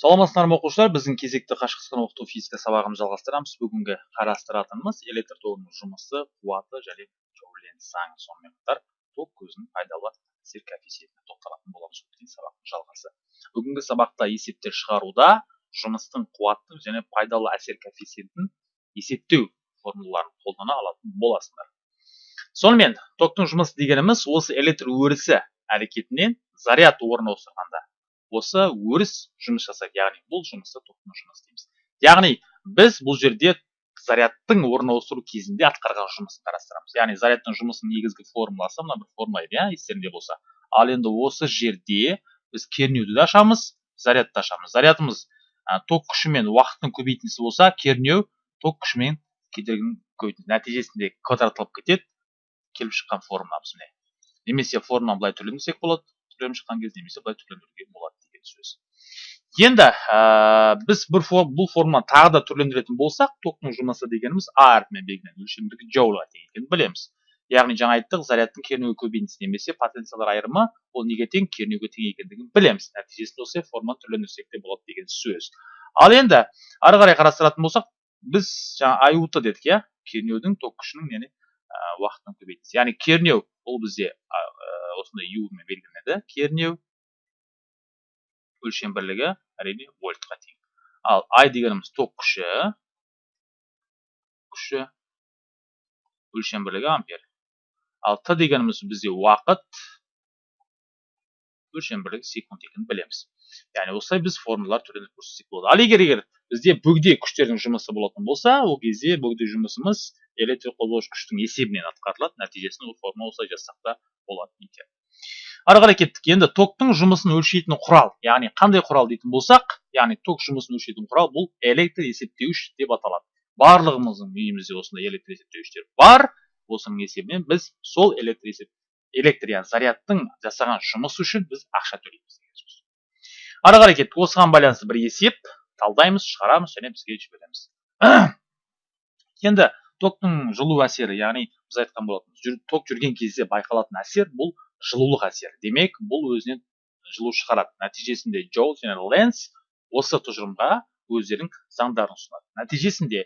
саламатсыздар ма оқушылар? Біздің кезекті қашықтықтан оқыту физика сабағымызды жалғастырамыз. Бүгінгі қарастыратынымыз электр тогының жұмысы қуаты және жауленн заңы сонымен қатар ток көзінің пайдалы әсер коэффициентіне тоқталатын боламыз өткен сабақтың жалғасы. Бүгінгі сабақта есептер шығаруда жұмыстың қуаттың және пайдалы әсер коэффициентін есептеу формулаларын қолдана алатын боласыңдар сонымен токтың жұмысы дегеніміз осы электр өрісі әрекетінен заряд орын ауыстырғанда осы өріс жұмыс жасайды. Яғни бұл жұмысты тоқтың жұмысы дейміз. Яғни біз бұл жерде зарядтың орын ауыстыру кезінде атқарған жұмысын қарастырамыз. Яғни зарядтың жұмысының негізгі формуласы мына бір формула иә естеріңде болса. Ал енді осы жерде біз кернеуді де ашамыз зарядты ашамыз. Зарядымыз ә, ток күші мен уақыттың көбейтіндісі болса кернеу ток күші мен кедергінің көбейтіндісі нәтижесінде квадратталып кетеді келіп шыққан формуламыз міне. Немесе формуланы былай түрлендірсек болады түрленіп шыққан кезде немесе былай деген сөз. Енді ә, біз бір бұл форманы тағы да түрлендіретін болсақ токтың жұмысы дегеніміз а әрпімен белгіленеді өлшемдігі джоульға тең екенін білеміз. Яғни жаңа айттық зарядтың кернеуі көбейтіндісі немесе потенциалдар айырымы ол неге тең кернеуге тең екендігін білеміз. Нәтижесінде осылай форманы түрлендірсек те болады деген сөз. Ал енді ары қарай қарастыратын болсақ біз жаңа ают дедік иә? Кернеудің ток күшінің яғни уақыттың көбейтіндісі яғни кернеу ол бізде осындай юмен белгіленеді. Кернеу өлшем бірлігі әрине вольтқа тең. Ал ай дегеніміз ток күші. Күші өлшем бірлігі ампер. Ал т дегеніміз бізде уақыт. Өлшем бірлігі секунд екенін білеміз. Яғни осылай біз формулалар түрінде көрсетсек болады. Ал егер егер бізде бөгде күштердің жұмысы болатын болса ол кезде бөгде жұмысымыз электр қозғауыш күштің есебінен атқарылады. Нәтижесінде ол формула осылай жазсақ та болады екен. Ары қарай кеттік. Енді токтың жұмысын өлшейтін құрал яғни қандай құрал дейтін болсақ яғни ток жұмысын өлшейтін құрал бұл электр есептеуіш деп аталады. Барлығымыздың үйімізде осындай электр есептеуіштер бар. Осының есебінен біз сол электр есеп электр яғни зарядтың жасаған жұмысы үшін біз ақша төлейміз деген сөз. Ары қарай кеттік. Осыған байланысты бір есеп талдаймыз шығарамыз және бізге жібереміз енді токтың жылу әсері яғни біз айтқан болатынбыз ток жүрген кезде байқалатын әсер бұл жылулық әсер демек бұл өзінен жылу шығарады. Нәтижесінде джоул және ленс осы тұжырымға өздерінің заңдарын ұсынады. Нәтижесінде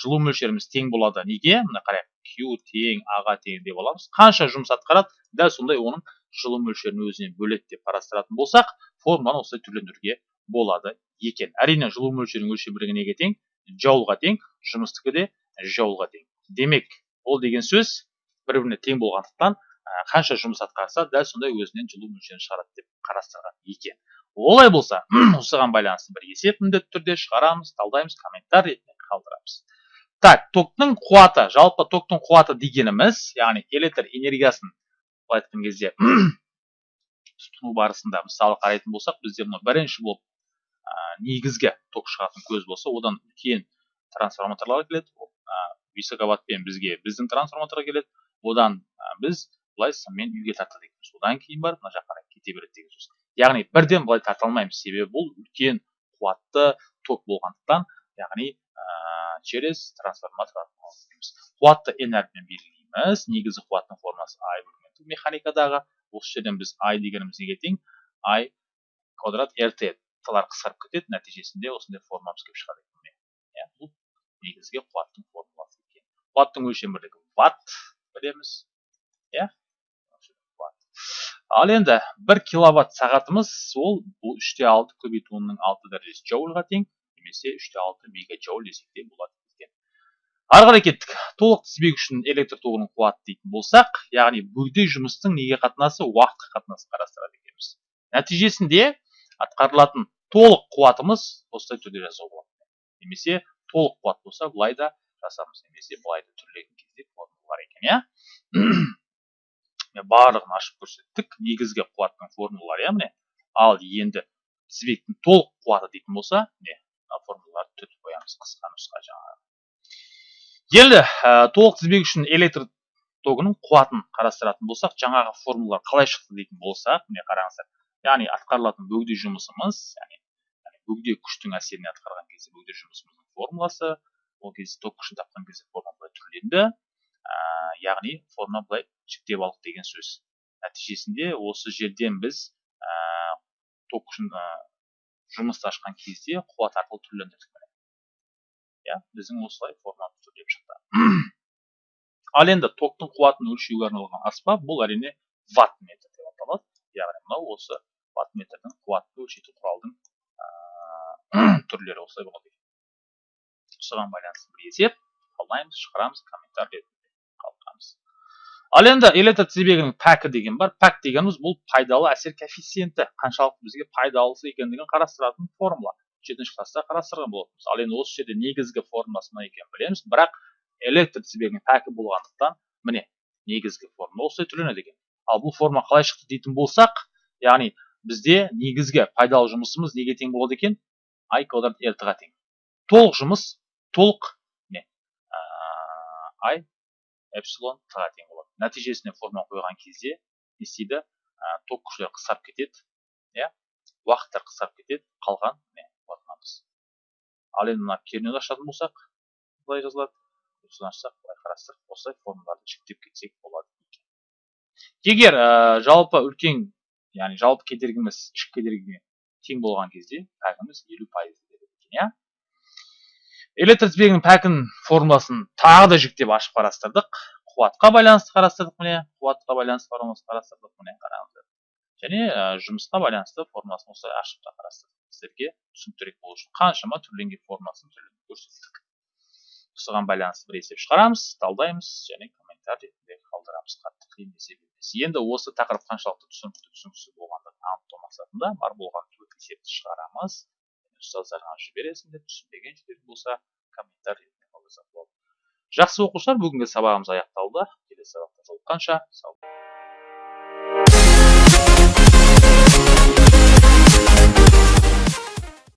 жылу мөлшеріміз тең болады. Неге? Мына қарайық. Q тең аға тең деп аламыз. Қанша жұмыс атқарады? Дәл сондай оның жылу мөлшерін өзінен бөледі деп қарастыратын болсақ формуланы осылай түрлендіруге болады екен. Әрине жылу мөлшерінің өлшем бірлігі неге тең? Джоулға тең жұмыстікі де джоулға тең. Демек ол деген сөз бір біріне тең болғандықтан қанша жұмыс атқарса дәл сондай өзінен жылу мөлшерін шығарады деп қарастырған екен. Олай болса осыған байланысты бір есеп міндетті түрде шығарамыз талдаймыз комментарий ретінде қалдырамыз. Так токтың қуаты жалпы токтың қуаты дегеніміз яғни электр энергиясын былай айтқан кезде тұтыну барысында мысалы қарайтын болсақ бізде мына бірінші болып ә, негізгі ток шығатын көз болса одан үлкен трансформаторлар келеді высоковаттпен бізге біздің трансформаторға келеді. Одан біз былай сыммен үйге тартады екенбіз одан кейін барып мына жаққа қарай кете береді деген сөз яғни бірден былай тарта алмаймыз себебі бұл үлкен қуатты ток болғандықтан яғни ә, через трансформатор арқылы қуатты әрпімен белгілейміз негізгі қуаттың формасы i механикадағы осы жерден біз i дегеніміз неге тең i квадрат rt тылар қысқарып кетеді нәтижесінде осындай формамыз келіп шығады екен иә бұл негізгі қуаттың формуласы екен қуаттың өлшем бірлігі ватт білеміз иә ал енді бір киловатт сағатымыз ол бұл үште алты көбейту онның алты дәрежесі джоульға тең немесе үште алты мегаджоуль десек те болады екен. Ары қарай кеттік. Толық тізбек үшін электр тогының қуаты дейтін болсақ яғни бөгде жұмыстың неге қатынасы уақытқа қатынасын қарастырады екенбіз. Нәтижесінде атқарылатын толық қуатымыз осылай түрде жазуға болады. Немесе толық қуат болса былай да жазамыз немесе былай да түрлеген кезде бар екен иә? Барлығын ашып көрсеттік. Негізгі қуаттың формулалары иә міне ал енді тізбектің толық қуаты дейтін болса міне мына формулаларды түртіп қоямыз қысқа нұсқа жаңағы. Енді ә, толық тізбек үшін электр тогының қуатын қарастыратын болсақ жаңағы формулалар қалай шықты дейтін болсақ міне қараңыздар. Яғни атқарылатын бөгде жұмысымыз яғни бөгде күштің әсеріне атқарған кезде бөгде жұмысымыздың формуласы ол кезде ток күшін тапқан кезде формула түрленді ә, яғни форма былай жіктеп алдық деген сөз нәтижесінде осы жерден біз ә, ток ә, жұмысты ашқан кезде қуат арқылы түрлендірдік иә біздің осылай форма түрлеп шықты. ал енді токтың қуатын өлшеуге арналған аспап бұл әрине ватт метр деп аталады. Яғни мынау осы ватт метрдің қуатты өлшейтін құралдың түрлері осылай болады осыған байланысты бір есеп қалдаймыз шығарамыз комментарий ал енді электр тізбегінің пәкі деген бар. Пәк дегеніміз бұл пайдалы әсер коэффициенті. Қаншалықты бізге пайдалысы екендігін қарастыратын формула. Жетінші класста қарастырған болатынбыз. Ал енді осы жерде негізгі формуласы мына екенін білеміз. Бірақ электр тізбегінің пәкі болғандықтан міне негізгі формула осылай түрленеді екен. Ал бұл форма қалай шықты дейтін болсақ яғни бізде негізгі пайдалы жұмысымыз неге тең болады екен? I квадрат rt ға тең. Толық жұмыс толық не i эпсилон т тең нәтижесіне форма қойған кезде не істейді? Ток күштері қысқарып кетеді иә? Уақыттар қысқарып кетеді қалған не ал енді мына кернеуді ашатын болсақ былай жазылады. Осыны ашсақ былай қарастырып осылай формулаларды жіктеп кетсек болады егер ә, жалпы үлкен яғни жалпы кедергіміз ішкі кедергіге тең болған кезде пәкіміз елу пайыз екен иә? Электр тізбегінің пәкін формуласын тағы да жіктеп ашып қарастырдық. Қуатқа байланысты қарастырдық міне. Қуатқа байланысты формуласын қарастырдық міне қараңыздар. Және ә, жұмысқа байланысты формуласын осылай ашып та қарастырдық. Сіздерге түсініктірек болу үшін қаншама түрленген формуласын көрсеттік осыған байланысты бір есеп шығарамыз талдаймыз және комментарий ретінде қалдырамыз. Қатты қиын есеп емес. Енді осы тақырып қаншалықты түсінікті түсініксіз болғандығын анықтау мақсатында бар болған төрт есепті шығарамыз. Ұстаздарға жібересіңдер түсінбеген жерлерің болса комментарий ретінде қалдырсақ болады. Жақсы оқушылар бүгінгі сабағымыз аяқталды. Келесі сабақта жолыққанша сау